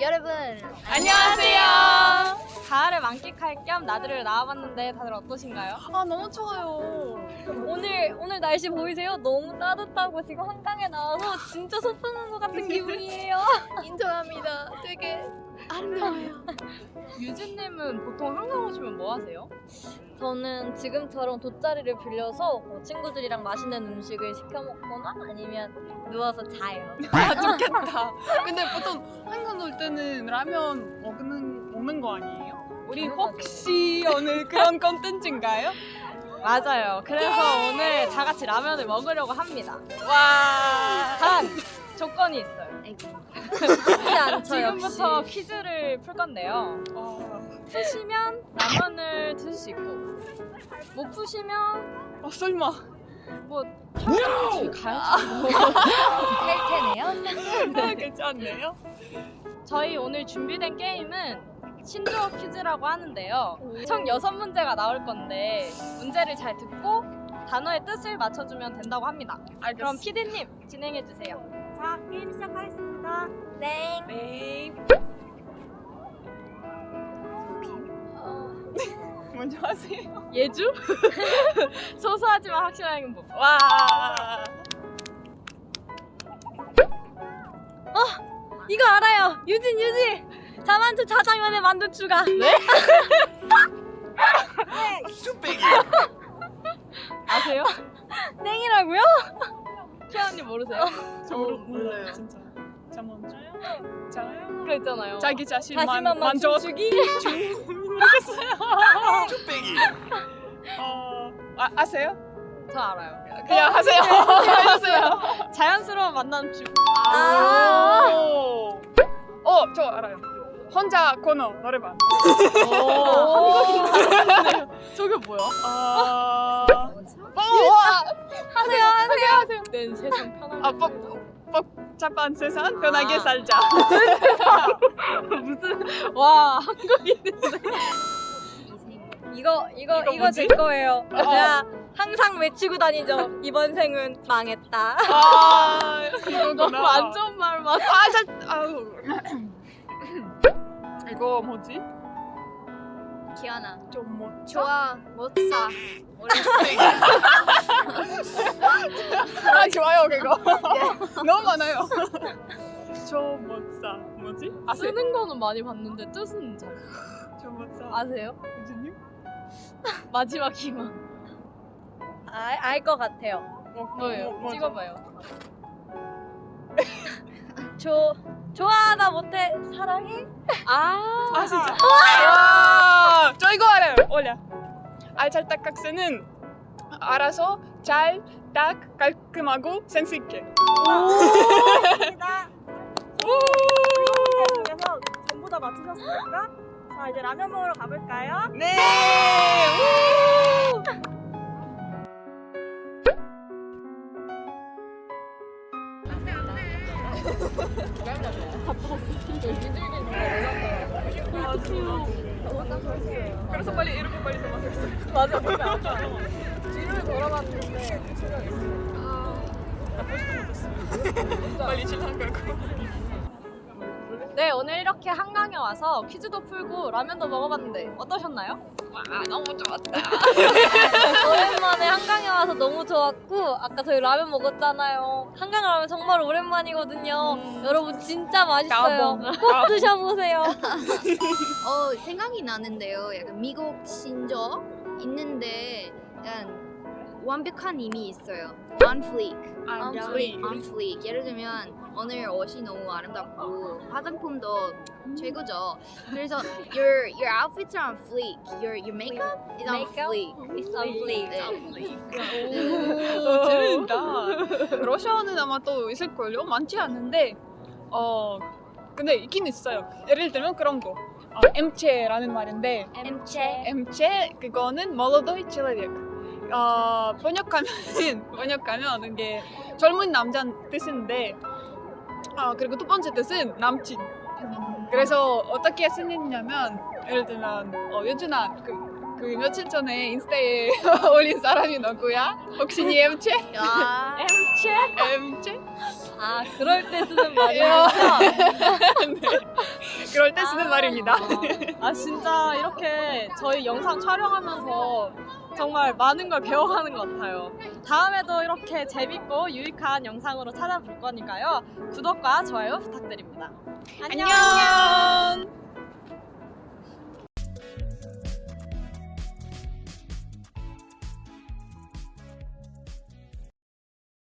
여러분 안녕하세요. 가을을 만끽할 겸 나들이를 나와봤는데 다들 어떠신가요? 아 너무 좋아요. 오늘 오늘 날씨 보이세요? 너무 따뜻하고 지금 한강에 나와서 진짜 소풍 온것 같은 기분이에요. 인정합니다. 되게 아름다워요. 유진님은 보통 한강 오시면 뭐 하세요? 저는 지금처럼 돗자리를 빌려서 뭐 친구들이랑 맛있는 음식을 시켜 먹거나 아니면 누워서 자요. 아 좋겠다. 근데 보통 한강 올 때는 라면 먹는 먹는 거 아니에요? 우리 당연하죠. 혹시 오늘 그런 컨텐츠인가요? 맞아요. 그래서 오늘 다 같이 라면을 먹으려고 합니다. 와. 단 조건이 있어요. 않죠. 지금부터 역시. 퀴즈를 풀 건데요. 어, 푸시면 라면을 드실 수 있고 못 푸시면 어 설마. 뭐 촬영 가야지. 할 테네요. 아, 괜찮네요. 저희 오늘 준비된 게임은 신조어 퀴즈라고 하는데요. 총 6문제가 나올 건데 문제를 잘 듣고 단어의 뜻을 맞춰주면 된다고 합니다. 그럼 PD님 진행해 주세요. 자, 게임 시작하겠습니다. 네. 네. 먼저 하세요. 예주? 소소하지만 확실한 행복. 와. 이거 알아요. 유진 유진. 자만추 자장면에 만두 추가. 네? 아세요? 땡이라고요? 키아님 모르세요? 저 몰라요 진짜. 잠깐만. 자요? 그거 있잖아요. 자기 자신만 자신만만 만족. 춤추기. 모르겠어요. 어, 아, 아세요? 저 알아요. 그냥 하세요. 하세요. 자연스러운 만남 춤. 오. 어, 저 알아요. 혼자 코너 노래방. 저게 뭐야? 아. 어, 하세요, 내 세상 편하게. 아, 뻑, 복잡한 세상 편하게 아. 살자. 무슨 와 한국인인데. 이거 이거 이거 이거 제? 거예요. 어. 제가 항상 외치고 다니죠. 이번 생은 망했다. 아, 이거구나. 너무 안 좋은 말만. 아, 잘, 아우. 이거 뭐지? 기아나. 좀 뭐, 좋아. 못 사. 아, 좋아요, 그거. 너무 많아요. 저못사 뭐지? 아세요? 쓰는 거는 많이 봤는데 뜻은 잘 저못사 아세요? 유진님? 마지막 희망. 알알 것 같아요. 뭐, 뭐예요? 뭐? 찍어봐요. 조 좋아하다 못해 사랑해? 아, 아 진짜? 와, 저 이거 알아요. 올려. 알잘딱각세는 알아서 잘, 딱, 깔끔하고 센스 있게. 감사합니다. 문제 중에서 전부 다 맞추셨습니까? 자, 이제 라면 먹으러 가볼까요? 네. 그래서 빨리 이렇게 빨리 도망갔어요. 맞아. 뒤를 돌아봤는데 빨리 신랑 가고. 네 오늘 이렇게 한강에 와서 퀴즈도 풀고 라면도 먹어봤는데 어떠셨나요? 와, 너무 좋았다. 오랜만에 너무 좋았고 아까 저희 라면 먹었잖아요. 한강 라면 정말 오랜만이거든요. 여러분 진짜 맛있어요. 꼭 드셔보세요. 어 생각이 나는데요. 약간 미국 신조 있는데 약간 완벽한 의미 있어요. On fleek. On free. On fleek. 예를 들면 오늘 옷이 너무 아름답고 화장품도 최고죠. 그래서 your your outfits are on fleek. Your your makeup is on Makeup? fleek. It's on fleek. 네. 오, 재밌다. 러시아는 아마 또 있을걸요? 많지 않은데, 어, 근데 있긴 있어요. 예를 들면 그런 거. 어, 엠체라는 말인데, 엠체. 엠체 그거는 молодой человек. 어, 번역하면은 번역하면 이게 젊은 남자 뜻인데, 어, 그리고 두 번째 뜻은 남친. 그래서 어떻게 쓰느냐면 예를 들면 어, 요준아 그 그 며칠 전에 인스타에 올린 사람이 누구야? 혹시 니 엠체? 야. 엠체? 엠체? 아 그럴 때 쓰는 예. 말이군요. 네. 그럴 때 쓰는 말입니다. 아 진짜 이렇게 저희 영상 촬영하면서 정말 많은 걸 배워가는 것 같아요. 다음에도 이렇게 재밌고 유익한 영상으로 찾아볼 거니까요. 구독과 좋아요 부탁드립니다. 안녕.